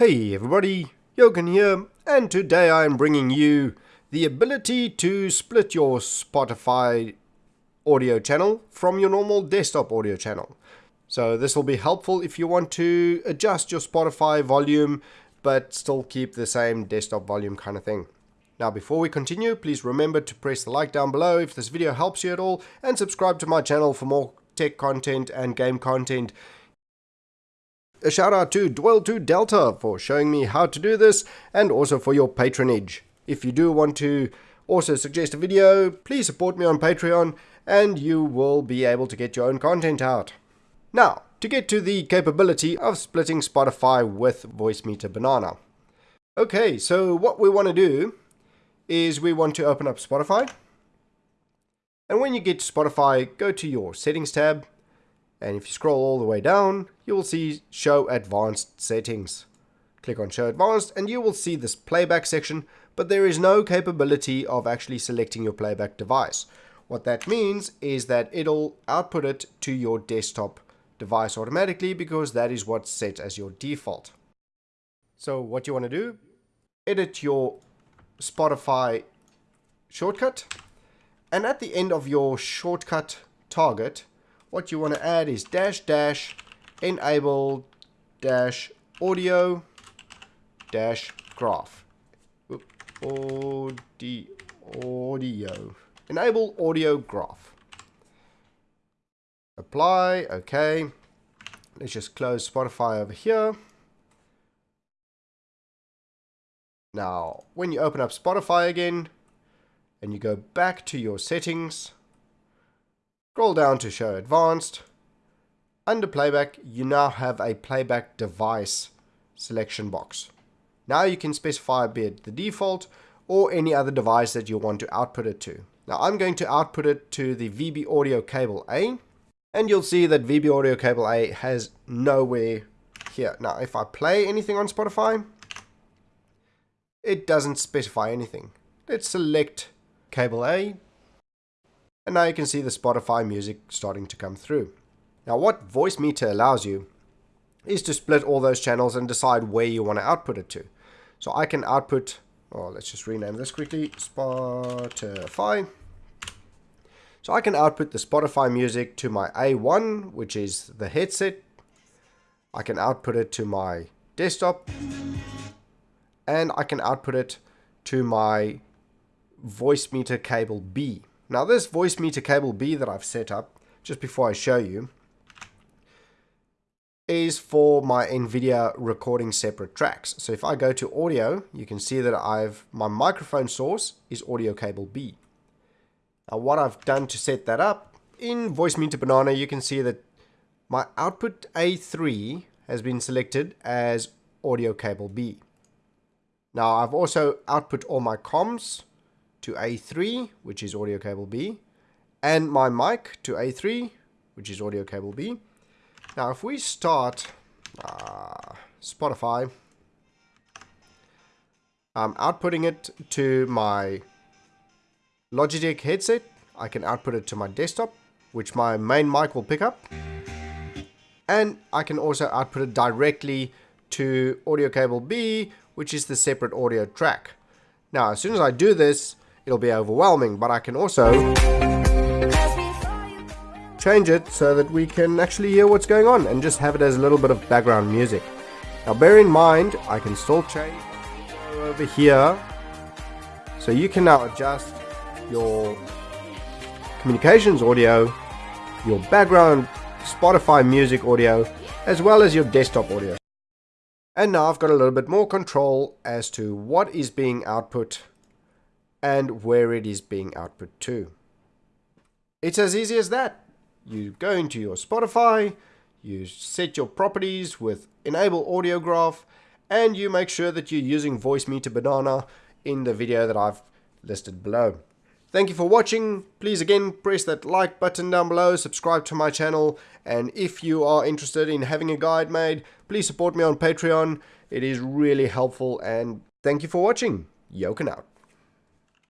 Hey everybody, Jochen here, and today I am bringing you the ability to split your Spotify audio channel from your normal desktop audio channel. So this will be helpful if you want to adjust your Spotify volume but still keep the same desktop volume kind of thing. Now before we continue, please remember to press the like down below if this video helps you at all and subscribe to my channel for more tech content and game content a shout out to Dwell2 Delta for showing me how to do this and also for your patronage. If you do want to also suggest a video, please support me on Patreon and you will be able to get your own content out. Now, to get to the capability of splitting Spotify with Voicemeeter Banana. Okay, so what we want to do is we want to open up Spotify. And when you get to Spotify, go to your settings tab and if you scroll all the way down, you will see Show Advanced Settings. Click on Show Advanced and you will see this playback section, but there is no capability of actually selecting your playback device. What that means is that it'll output it to your desktop device automatically because that is what's set as your default. So what you want to do, edit your Spotify shortcut and at the end of your shortcut target, what you want to add is dash dash enable dash audio dash graph. Audio. Enable audio graph. Apply, okay. Let's just close Spotify over here. Now, when you open up Spotify again, and you go back to your settings, Scroll down to show advanced. Under playback, you now have a playback device selection box. Now you can specify be it the default or any other device that you want to output it to. Now I'm going to output it to the VB Audio Cable A and you'll see that VB Audio Cable A has nowhere here. Now if I play anything on Spotify, it doesn't specify anything. Let's select Cable A, and now you can see the Spotify music starting to come through. Now what Voicemeeter allows you is to split all those channels and decide where you want to output it to. So I can output, oh, let's just rename this quickly, Spotify. So I can output the Spotify music to my A1, which is the headset. I can output it to my desktop. And I can output it to my Voicemeeter cable B. Now this Voicemeeter cable B that I've set up, just before I show you, is for my NVIDIA recording separate tracks. So if I go to audio, you can see that I've my microphone source is audio cable B. Now what I've done to set that up, in Voicemeeter Banana you can see that my output A3 has been selected as audio cable B. Now I've also output all my comms to A3, which is audio cable B, and my mic to A3, which is audio cable B. Now, if we start uh, Spotify, I'm outputting it to my Logitech headset. I can output it to my desktop, which my main mic will pick up. And I can also output it directly to audio cable B, which is the separate audio track. Now, as soon as I do this, it'll be overwhelming, but I can also change it so that we can actually hear what's going on and just have it as a little bit of background music. Now bear in mind, I can still change over here. So you can now adjust your communications audio, your background Spotify music audio, as well as your desktop audio. And now I've got a little bit more control as to what is being output and where it is being output to. It's as easy as that. You go into your Spotify, you set your properties with enable audio graph, and you make sure that you're using Voicemeeter Banana in the video that I've listed below. Thank you for watching. Please again press that like button down below, subscribe to my channel, and if you are interested in having a guide made, please support me on Patreon. It is really helpful and thank you for watching. Jochen out.